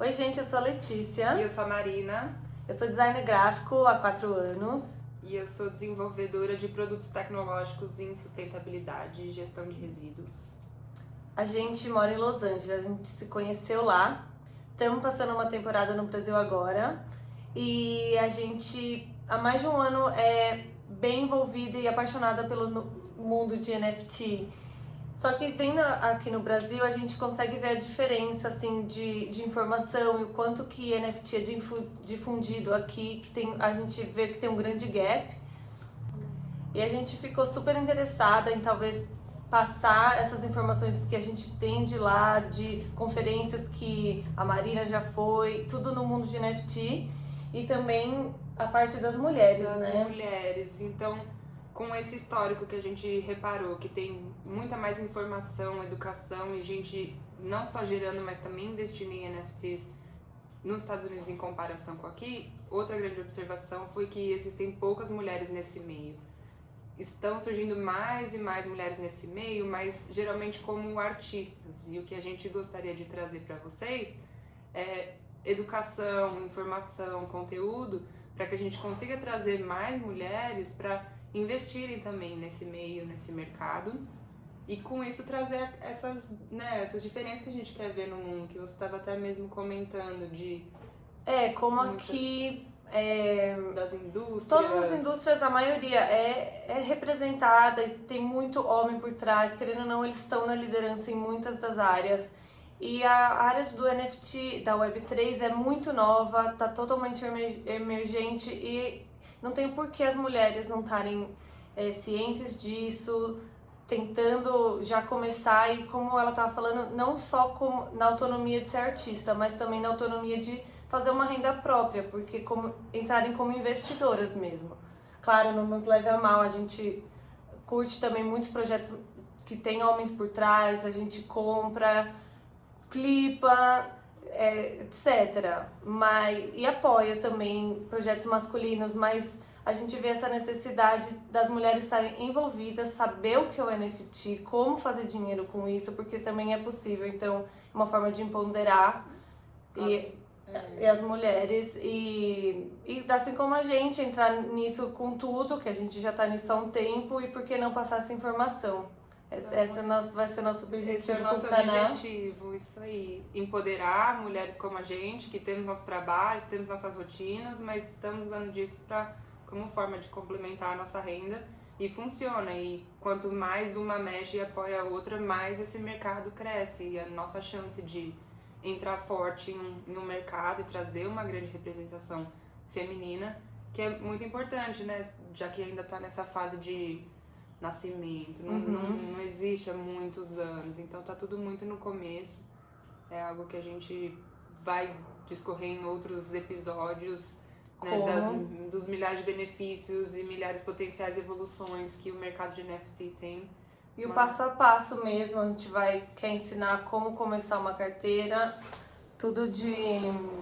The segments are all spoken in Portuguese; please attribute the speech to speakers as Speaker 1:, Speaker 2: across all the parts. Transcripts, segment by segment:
Speaker 1: Oi, gente, eu sou a Letícia.
Speaker 2: E eu sou a Marina.
Speaker 1: Eu sou designer gráfico há quatro anos.
Speaker 2: E eu sou desenvolvedora de produtos tecnológicos em sustentabilidade e gestão de resíduos.
Speaker 1: A gente mora em Los Angeles, a gente se conheceu lá. Estamos passando uma temporada no Brasil agora. E a gente, há mais de um ano, é bem envolvida e apaixonada pelo mundo de NFT. Só que vendo aqui no Brasil, a gente consegue ver a diferença assim de, de informação e o quanto que NFT é difundido aqui, que tem, a gente vê que tem um grande gap. E a gente ficou super interessada em talvez passar essas informações que a gente tem de lá, de conferências que a Marina já foi, tudo no mundo de NFT e também a parte das mulheres,
Speaker 2: das
Speaker 1: né?
Speaker 2: Das mulheres. Então, com esse histórico que a gente reparou, que tem muita mais informação, educação e gente não só gerando, mas também investindo em NFTs nos Estados Unidos em comparação com aqui, outra grande observação foi que existem poucas mulheres nesse meio. Estão surgindo mais e mais mulheres nesse meio, mas geralmente como artistas. E o que a gente gostaria de trazer para vocês é educação, informação, conteúdo, para que a gente consiga trazer mais mulheres para investirem também nesse meio, nesse mercado. E com isso trazer essas, né, essas diferenças que a gente quer ver no mundo, que você estava até mesmo comentando de.
Speaker 1: É, como muita... aqui. É,
Speaker 2: das indústrias.
Speaker 1: Todas as indústrias, a maioria é, é representada e tem muito homem por trás, querendo ou não, eles estão na liderança em muitas das áreas. E a área do NFT, da Web3, é muito nova, está totalmente emergente e não tem por que as mulheres não estarem é, cientes disso, tentando já começar e como ela estava falando, não só na autonomia de ser artista, mas também na autonomia de fazer uma renda própria, porque como, entrarem como investidoras mesmo. Claro, não nos leve a mal, a gente curte também muitos projetos que tem homens por trás, a gente compra, flipa, é, etc. Mas, e apoia também projetos masculinos, mas a gente vê essa necessidade das mulheres estarem envolvidas, saber o que é o NFT, como fazer dinheiro com isso, porque também é possível. Então, é uma forma de empoderar e, é. e, as mulheres e, e assim como a gente entrar nisso com tudo, que a gente já está nisso há um tempo, e por que não passar essa informação? Esse é nosso, vai ser nosso objetivo.
Speaker 2: Esse é o nosso objetivo, isso aí. Empoderar mulheres como a gente, que temos nossos trabalhos, temos nossas rotinas, mas estamos usando disso para como forma de complementar a nossa renda e funciona. E quanto mais uma mexe e apoia a outra, mais esse mercado cresce. E a nossa chance de entrar forte em um, em um mercado e trazer uma grande representação feminina, que é muito importante, né? Já que ainda está nessa fase de nascimento, não, uhum. não, não existe há muitos anos, então tá tudo muito no começo. É algo que a gente vai discorrer em outros episódios né, das, dos milhares de benefícios e milhares de potenciais evoluções que o mercado de NFT tem.
Speaker 1: E o passo a passo mesmo, a gente vai quer ensinar como começar uma carteira, tudo de,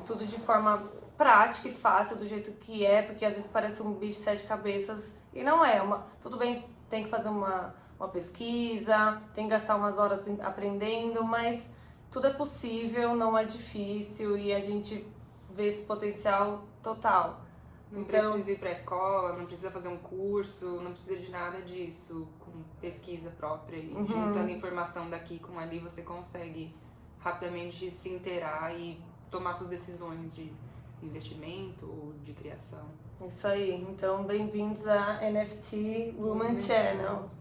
Speaker 1: tudo de forma prática e fácil, do jeito que é, porque às vezes parece um bicho de sete cabeças e não é. Uma, tudo bem, tem que fazer uma, uma pesquisa, tem que gastar umas horas aprendendo, mas tudo é possível, não é difícil e a gente vê esse potencial total.
Speaker 2: Não então, precisa ir para a escola, não precisa fazer um curso, não precisa de nada disso, com pesquisa própria e uhum. juntando informação daqui com ali você consegue rapidamente se inteirar e tomar suas decisões de investimento ou de criação.
Speaker 1: Isso aí. Então, bem-vindos a NFT Woman Channel.